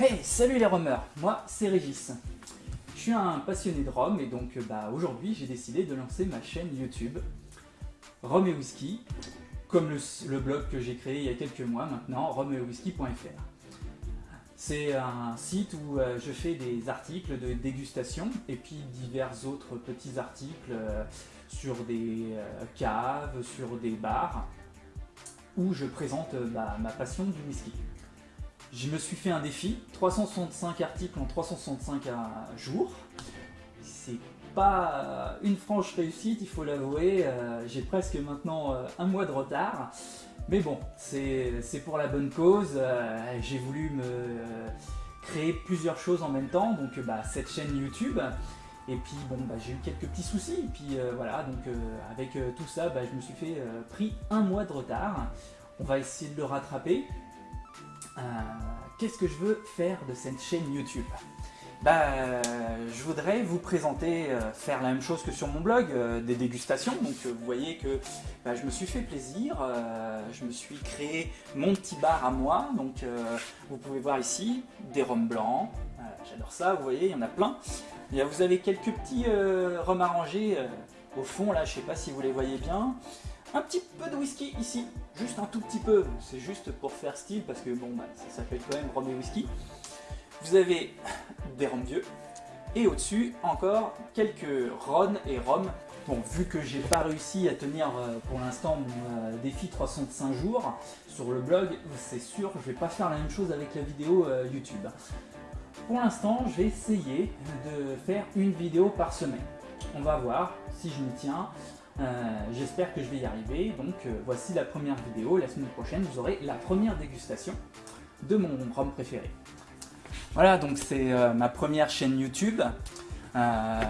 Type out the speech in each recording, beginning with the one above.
Hey, salut les romeurs, moi c'est Régis. Je suis un passionné de rhum et donc bah, aujourd'hui j'ai décidé de lancer ma chaîne YouTube Rhum et Whisky, comme le, blog que j'ai créé il y a quelques mois maintenant, rhumetwhisky.fr. C'est un site où euh, je fais des articles de dégustation et puis divers autres petits articles euh, sur des euh, caves, sur des bars, où je présente bah, ma passion du whisky. Je me suis fait un défi, 365 articles en 365 jours. C'est pas une franche réussite, il faut l'avouer. J'ai presque maintenant un mois de retard. Mais bon, c'est pour la bonne cause. Euh, j'ai voulu me créer plusieurs choses en même temps, donc bah, cette chaîne YouTube. Et puis bon, bah, j'ai eu quelques petits soucis, et puis euh, voilà, donc euh, avec tout ça, bah, je me suis fait pris un mois de retard. On va essayer de le rattraper. Qu'est-ce que je veux faire de cette chaîne YouTube? Bah, je voudrais vous présenter, euh, faire la même chose que sur mon blog, euh, des dégustations. Donc euh, vous voyez que bah, je me suis fait plaisir, je me suis créé mon petit bar à moi. Donc vous pouvez voir ici des rhums blancs, j'adore ça, vous voyez, il y en a plein. Et, vous avez quelques petits rhums arrangés au fond, là, je sais pas si vous les voyez bien. Un petit peu de whisky ici, juste un tout petit peu, c'est juste pour faire style parce que bon, bah, ça s'appelle quand même rhum et whisky. Vous avez des rhums vieux. Et au-dessus, encore quelques Ron et Rhum. Bon, vu que j'ai pas réussi à tenir euh, pour l'instant mon euh, défi 305 jours sur le blog, c'est sûr, je vais pas faire la même chose avec la vidéo euh, YouTube. Pour l'instant, je vais essayer de faire une vidéo par semaine. On va voir si je m'y tiens. J'espère que je vais y arriver. Donc voici la première vidéo. La semaine prochaine, vous aurez la première dégustation de mon rhum préféré. Voilà, donc c'est euh, ma première chaîne YouTube. Euh,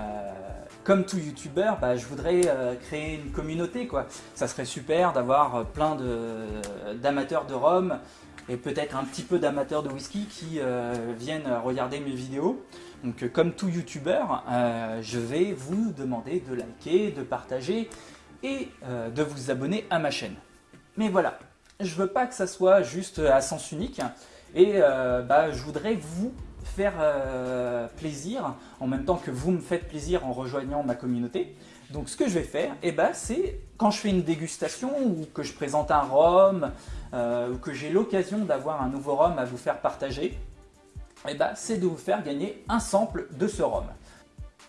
comme tout youtubeur, bah, je voudrais euh, créer une communauté. quoi. Ça serait super d'avoir plein d'amateurs de, rhum et peut-être un petit peu d'amateurs de whisky qui viennent regarder mes vidéos. Donc comme tout youtubeur, je vais vous demander de liker, de partager et de vous abonner à ma chaîne. Mais voilà, je veux pas que ça soit juste à sens unique. Et euh, bah, je voudrais vous faire euh, plaisir en même temps que vous me faites plaisir en rejoignant ma communauté. Donc ce que je vais faire, eh ben, c'est quand je fais une dégustation ou que je présente un rhum euh, ou que j'ai l'occasion d'avoir un nouveau rhum à vous faire partager, eh ben, c'est de vous faire gagner un sample de ce rhum.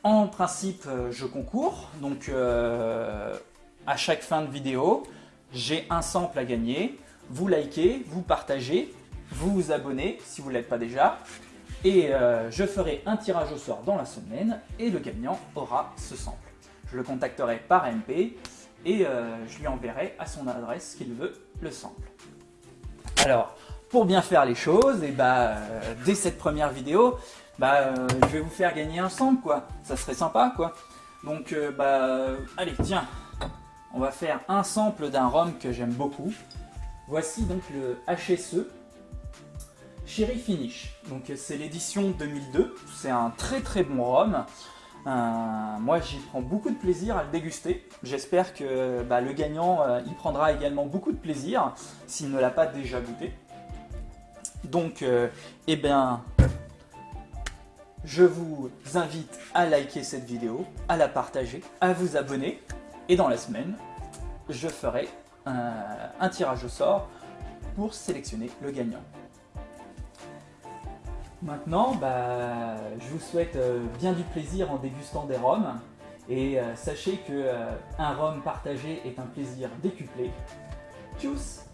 En principe, je concours, donc à chaque fin de vidéo, j'ai un sample à gagner. Vous likez, vous partagez vous vous abonnez si vous ne l'êtes pas déjà. Et euh, je ferai un tirage au sort dans la semaine et le gagnant aura ce sample. Je le contacterai par MP et euh, je lui enverrai à son adresse qu'il veut le sample. Alors, pour bien faire les choses, et bah, euh, dès cette première vidéo, bah, je vais vous faire gagner un sample, quoi. Ça serait sympa, quoi. Donc, bah, allez, tiens, on va faire un sample d'un rhum que j'aime beaucoup. Voici donc le HSE, Cherry Finish. Donc c'est l'édition 2002. C'est un très très bon rhum. Euh, moi j'y prends beaucoup de plaisir à le déguster. J'espère que bah, le gagnant euh, y prendra également beaucoup de plaisir s'il ne l'a pas déjà goûté. Donc euh, eh bien je vous invite à liker cette vidéo, à la partager, à vous abonner. Et dans la semaine, je ferai un tirage au sort pour sélectionner le gagnant. Maintenant, bah, je vous souhaite euh, bien du plaisir en dégustant des rhums. Et euh, sachez que euh, rhum partagé est un plaisir décuplé. Tchuss